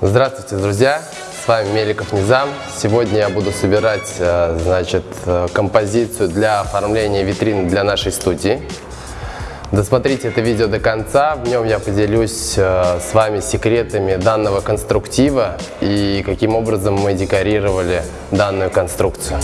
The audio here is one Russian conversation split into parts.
Здравствуйте, друзья! С вами Меликов Низам. Сегодня я буду собирать э, значит, э, композицию для оформления витрины для нашей студии. Досмотрите это видео до конца, в нем я поделюсь э, с вами секретами данного конструктива и каким образом мы декорировали данную конструкцию.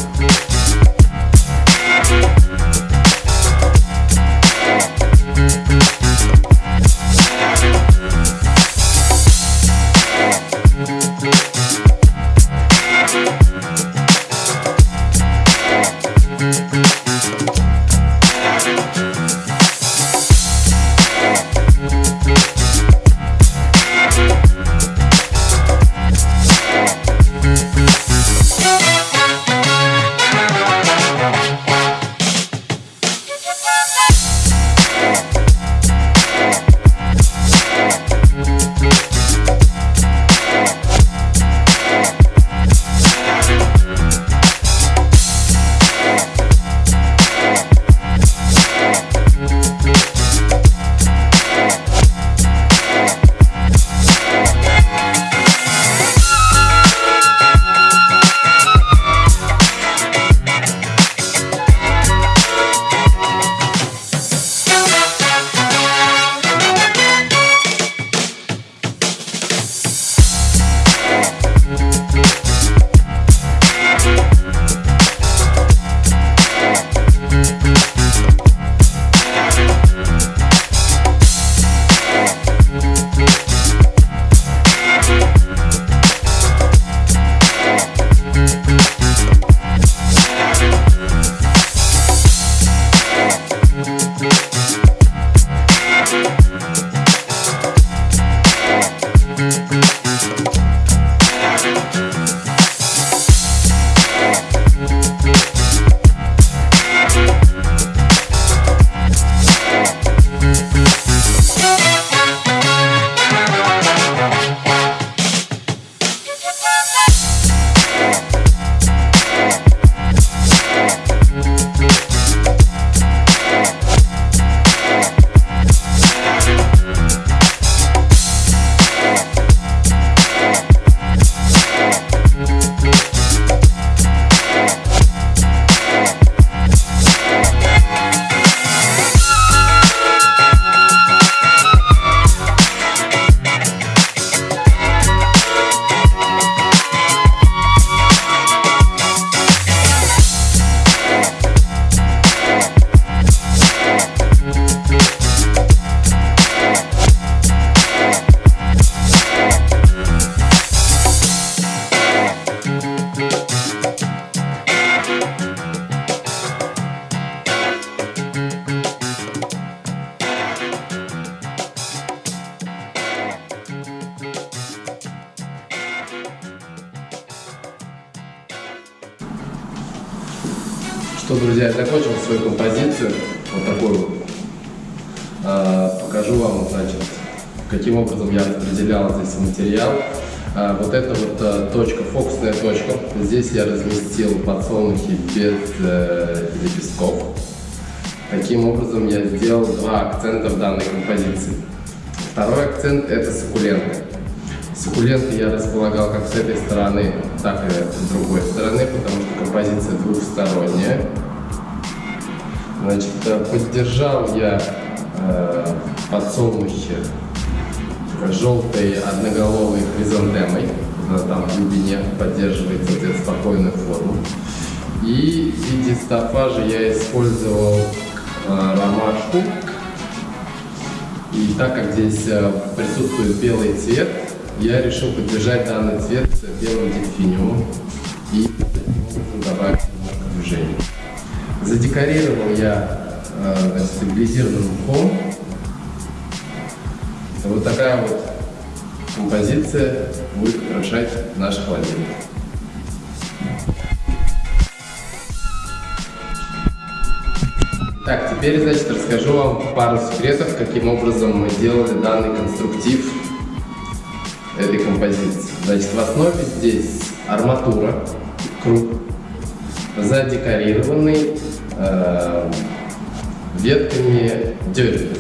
Что, друзья, я закончил свою композицию, вот такую. А, покажу вам, значит, каким образом я распределял здесь материал. А, вот это вот а, точка, фокусная точка. Здесь я разместил подсолнухи без э, лепестков. Таким образом я сделал два акцента в данной композиции. Второй акцент это суккуленты. Суккуленты я располагал как с этой стороны, так и с другой стороны, потому что композиция двухсторонняя. Значит, э, поддержал я э, подсолнухи желтой одноголовой хризантемой. Она там в глубине поддерживает, соответственно, спокойную форму. И в виде стафажа я использовал э, ромашку. И так как здесь э, присутствует белый цвет, я решил поддержать данный цвет белым дельфиниумом и добавить немножко движения. Задекорировал я э, стабилизированным мхом. Вот такая вот композиция будет украшать наш холодильник. Так, теперь, значит, расскажу вам пару секретов, каким образом мы делали данный конструктив этой композиции. Значит, в основе здесь арматура, круг, задекорированный э, ветками дерева.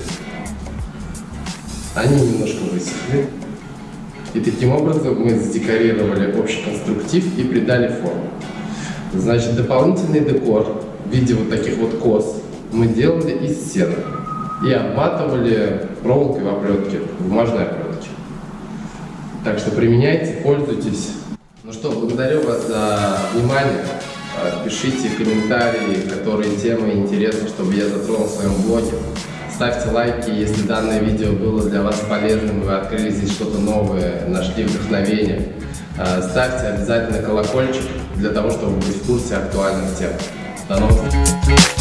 Они немножко высохли. И таким образом мы задекорировали общий конструктив и придали форму. Значит, дополнительный декор в виде вот таких вот кос мы делали из сена и обматывали проволокой в оплетке, бумажной оплетке. Так что применяйте, пользуйтесь. Ну что, благодарю вас за внимание. А, пишите комментарии, которые темы интересны, чтобы я затронул в своем блоге. Ставьте лайки, если данное видео было для вас полезным, вы открыли здесь что-то новое, нашли вдохновение. А, ставьте обязательно колокольчик для того, чтобы быть в курсе актуальных тем. До новых встреч!